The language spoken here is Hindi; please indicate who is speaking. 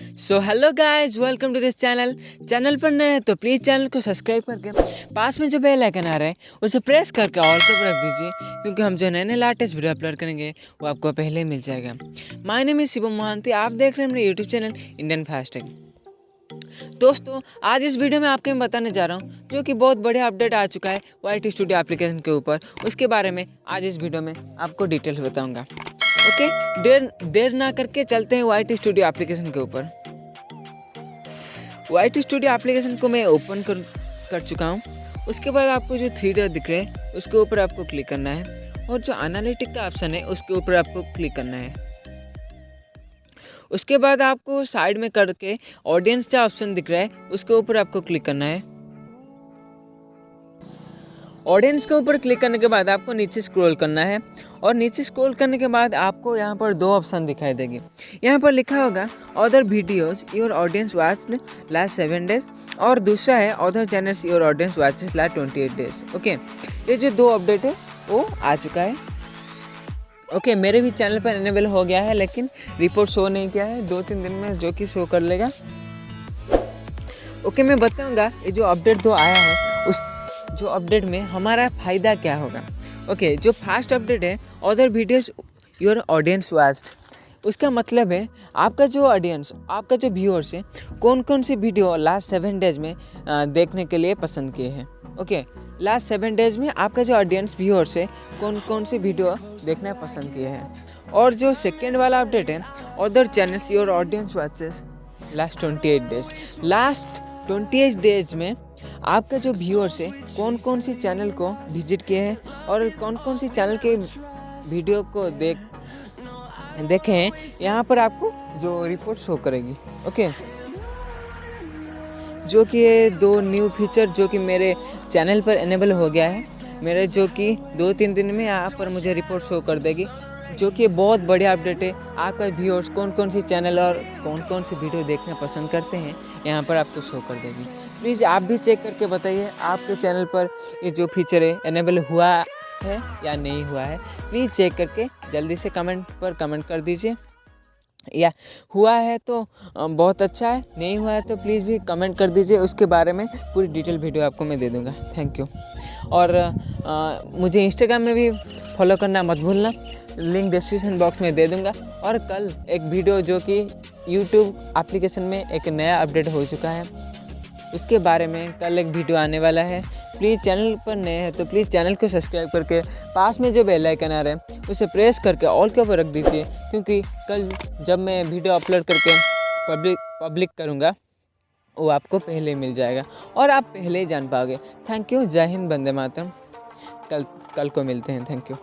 Speaker 1: So hello guys welcome to this channel channel पर नए हैं तो प्लीज़ चैनल को सब्सक्राइब करके पास में जो बेल आइकन आ रहा है, उसे प्रेस करके ऑल पर रख दीजिए, क्योंकि हम जो नए नए लेटेस्ट वीडियो अपलोड करेंगे, वो आपको पहले मिल जाएगा। My name is Shivam Mohanty आप देख रहे हैं मेरे यूट्यूब चैनल इंडियन फास्टैग दोस्तों, आज इस वीडियो में आपके मैं बताने जा रहा हूँ, जो कि बहुत बढ़िया अपडेट आ चुका है वाई स्टूडियो एप्लीकेशन के ऊपर। उसके बारे में आज इस वीडियो में आपको डिटेल्स बताऊँगा। ओके? देर देर ना करके चलते हैं वाईटी स्टूडियो एप्लीकेशन के ऊपर। वाईटी स्टूडियो एप्लीकेशन को मैं ओपन कर कर चुका हूँ। उसके बाद आपको जो थ्री डॉट दिख रहे हैं, उसके ऊपर आपको क्लिक करना है। और जो एनालिटिक का ऑप्शन है, उसके ऊपर आपको क्लिक करना है। उसके बाद आपको साइड में करके ऑडियंस का ऑप्शन दिख रहा है, उसके ऊपर आपको क्लिक करना है। ऑडियंस के ऊपर क्लिक करने के बाद आपको नीचे स्क्रॉल करना है और नीचे स्क्रॉल करने के बाद आपको यहाँ पर दो ऑप्शन दिखाई देगी। यहाँ पर लिखा होगा other videos your audience watch last seven days और दूसरा है other channels your audience watches last twenty eight days okay ये जो दो अपडेट है वो आ चुका है। ओके okay, मेरे भी चैनल पर इनेबल हो गया है लेकिन रिपोर्ट शो नहीं किया है। दो तीन दिन में जो कि शो कर लेगा। ओके okay, मैं बताऊँगा ये जो अपडेट दो आया है जो अपडेट में हमारा फ़ायदा क्या होगा? ओके okay, जो फास्ट अपडेट है other videos your audience watched उसका मतलब है आपका जो ऑडियंस आपका जो व्यूअर्स है कौन कौन सी वीडियो लास्ट सेवन डेज़ में देखने के लिए पसंद किए हैं? ओके लास्ट सेवन डेज़ में आपका जो ऑडियंस व्यूअर्स है कौन कौन सी वीडियो देखना पसंद किए हैं? और जो सेकेंड वाला अपडेट है other channels your audience watches last twenty eight days last twenty eight days में आपका जो व्यूअर्स है कौन कौन सी चैनल को विज़िट किए हैं और कौन कौन सी चैनल के वीडियो को देख, देखे हैं, यहाँ पर आपको जो रिपोर्ट शो करेगी ओके जो कि दो न्यू फीचर जो कि मेरे चैनल पर इनेबल हो गया है, मेरे जो कि दो तीन दिन में यहाँ पर मुझे रिपोर्ट शो कर देगी। जो कि बहुत बढ़िया अपडेट है। आपका व्यूअर्स कौन कौन सी चैनल और कौन कौन सी वीडियो देखना पसंद करते हैं यहाँ पर आपको शो कर देगी। प्लीज़ आप भी चेक करके बताइए आपके चैनल पर ये जो फीचर है इनेबल हुआ है या नहीं हुआ है? प्लीज़ चेक करके जल्दी से कमेंट पर कमेंट कर दीजिए। या हुआ है तो बहुत अच्छा है नहीं हुआ है तो प्लीज़ भी कमेंट कर दीजिए उसके बारे में पूरी डिटेल वीडियो आपको मैं दे दूँगा। थैंक यू और आ, मुझे इंस्टाग्राम में भी फॉलो करना मत भूलना। लिंक डिस्क्रिप्शन बॉक्स में दे दूँगा। और कल एक वीडियो जो कि यूट्यूब एप्लीकेशन में एक नया अपडेट हो चुका है। उसके बारे में कल एक वीडियो आने वाला है। प्लीज़ चैनल पर नए हैं तो प्लीज़ चैनल को सब्सक्राइब करके पास में जो बेल आइकन आ रहा है, उसे प्रेस करके ऑल के ऊपर रख दीजिए। क्योंकि कल जब मैं वीडियो अपलोड करके पब्लिक पब्लिक करूँगा, वो आपको पहले मिल जाएगा। और आप पहले ही जान पाओगे। थैंक यू जय हिंद बंदे मातरम। कल कल को मिलते हैं थैंक यू